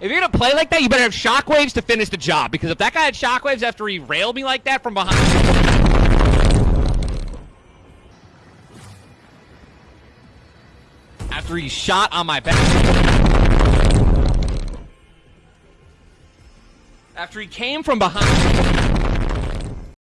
If you're gonna play like that, you better have shockwaves to finish the job. Because if that guy had shockwaves after he railed me like that from behind. After he shot on my back. After he came from behind.